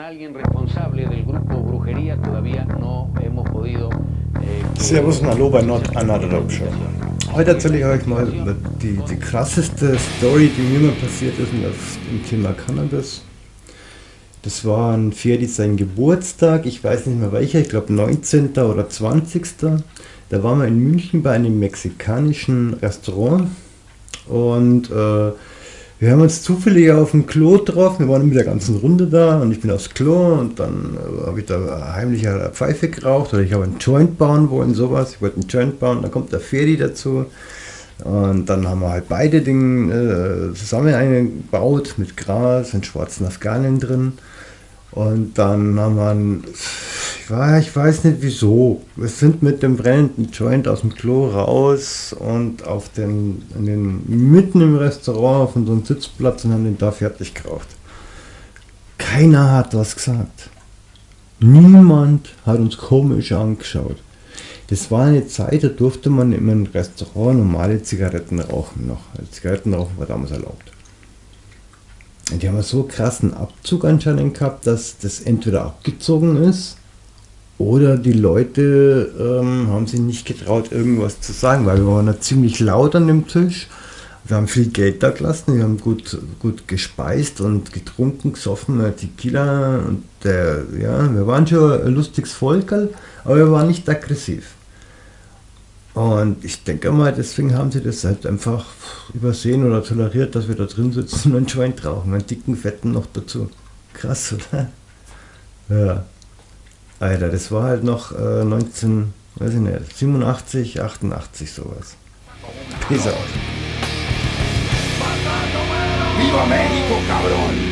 Alguien responsable del grupo Brujería todavía no hemos podido. Eh, Servus und Hallo bei Not Another Show. Heute erzähle ich euch mal die, die krasseste Story, die mir mal passiert ist im Thema Cannabis. Das war ein Ferdi sein Geburtstag, ich weiß nicht mehr welcher, ich glaube 19. oder 20. Da waren wir in München bei einem mexikanischen Restaurant und äh, wir haben uns zufällig auf dem Klo getroffen, wir waren mit der ganzen Runde da und ich bin aufs Klo und dann äh, habe ich da heimlich eine Pfeife geraucht oder ich habe einen Joint bauen wollen, sowas. Ich wollte einen Joint bauen, dann kommt der Ferdi dazu. Und dann haben wir halt beide Dinge äh, zusammen eingebaut mit Gras und schwarzen Afghanen drin. Und dann haben wir, ich, war, ich weiß nicht wieso, wir sind mit dem brennenden Joint aus dem Klo raus und auf den, den mitten im Restaurant auf unserem Sitzplatz und haben den da fertig geraucht. Keiner hat was gesagt. Niemand hat uns komisch angeschaut. Das war eine Zeit, da durfte man im Restaurant normale Zigaretten rauchen noch. Zigaretten rauchen war damals erlaubt. Die haben so krassen Abzug anscheinend gehabt, dass das entweder abgezogen ist oder die Leute ähm, haben sich nicht getraut, irgendwas zu sagen, weil wir waren ja ziemlich laut an dem Tisch. Wir haben viel Geld da gelassen, wir haben gut, gut gespeist und getrunken, gesoffen, Tequila und der, ja, wir waren schon ein lustiges Volk, aber wir waren nicht aggressiv. Und ich denke mal, deswegen haben sie das halt einfach übersehen oder toleriert, dass wir da drin sitzen und einen Joint rauchen, einen dicken, fetten noch dazu. Krass, oder? Ja. Alter, das war halt noch äh, 19, weiß ich nicht, 87, 88 sowas. Peace out. Viva México, cabrón!